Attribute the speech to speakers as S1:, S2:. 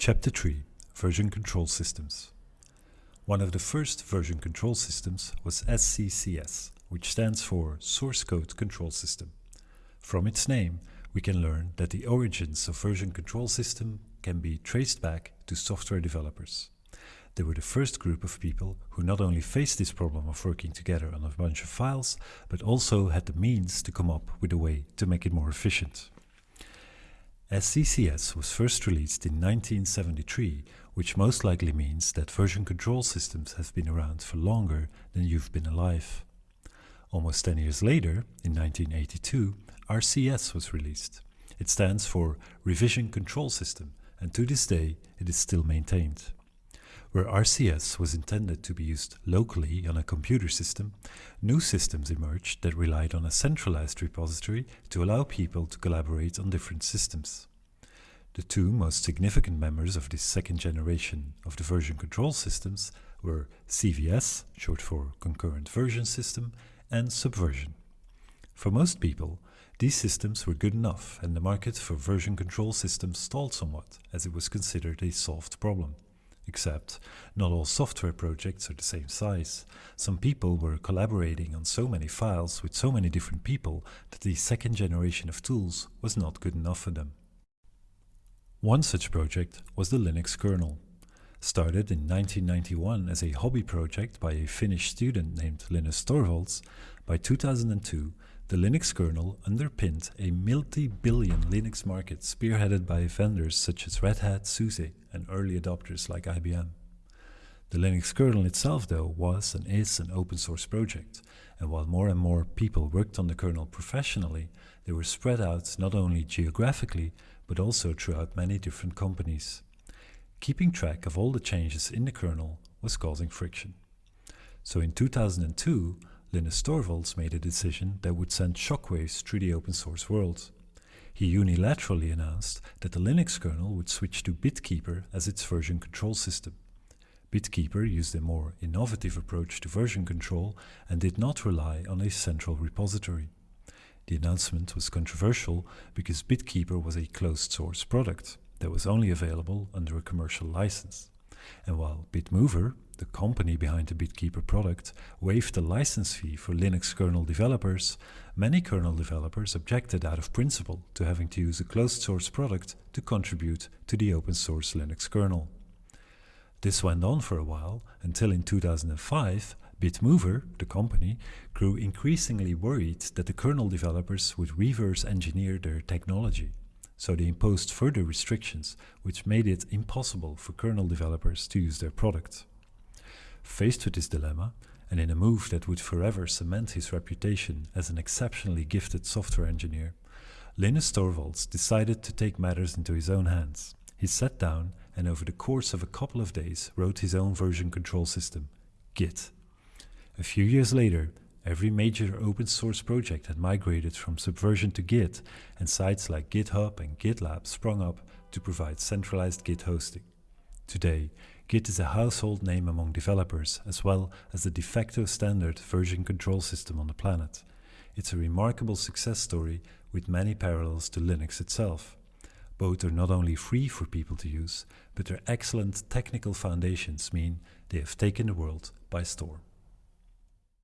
S1: Chapter 3 Version Control Systems One of the first version control systems was SCCS, which stands for Source Code Control System. From its name, we can learn that the origins of version control system can be traced back to software developers. They were the first group of people who not only faced this problem of working together on a bunch of files, but also had the means to come up with a way to make it more efficient. SCCS was first released in 1973, which most likely means that version control systems have been around for longer than you've been alive. Almost 10 years later, in 1982, RCS was released. It stands for Revision Control System, and to this day it is still maintained. Where RCS was intended to be used locally on a computer system, new systems emerged that relied on a centralized repository to allow people to collaborate on different systems. The two most significant members of this second generation of the version control systems were CVS, short for Concurrent Version System, and Subversion. For most people, these systems were good enough and the market for version control systems stalled somewhat as it was considered a solved problem. Except, not all software projects are the same size. Some people were collaborating on so many files with so many different people that the second generation of tools was not good enough for them. One such project was the Linux kernel. Started in 1991 as a hobby project by a Finnish student named Linus Torvalds, by 2002 the Linux kernel underpinned a multi-billion Linux market spearheaded by vendors such as Red Hat, SUSE and early adopters like IBM. The Linux kernel itself though was and is an open source project and while more and more people worked on the kernel professionally, they were spread out not only geographically but also throughout many different companies. Keeping track of all the changes in the kernel was causing friction. So in 2002, Linus Torvalds made a decision that would send shockwaves through the open source world. He unilaterally announced that the Linux kernel would switch to BitKeeper as its version control system. BitKeeper used a more innovative approach to version control and did not rely on a central repository. The announcement was controversial because BitKeeper was a closed source product that was only available under a commercial license. And while Bitmover, the company behind the BitKeeper product, waived the license fee for Linux kernel developers, many kernel developers objected out of principle to having to use a closed source product to contribute to the open source Linux kernel. This went on for a while until in 2005, Bitmover, the company, grew increasingly worried that the kernel developers would reverse engineer their technology so they imposed further restrictions which made it impossible for kernel developers to use their product. Faced with this dilemma, and in a move that would forever cement his reputation as an exceptionally gifted software engineer, Linus Torvalds decided to take matters into his own hands. He sat down and over the course of a couple of days wrote his own version control system, Git. A few years later, Every major open source project had migrated from Subversion to Git, and sites like GitHub and GitLab sprung up to provide centralized Git hosting. Today, Git is a household name among developers, as well as the de facto standard version control system on the planet. It's a remarkable success story with many parallels to Linux itself. Both are not only free for people to use, but their excellent technical foundations mean they have taken the world by storm.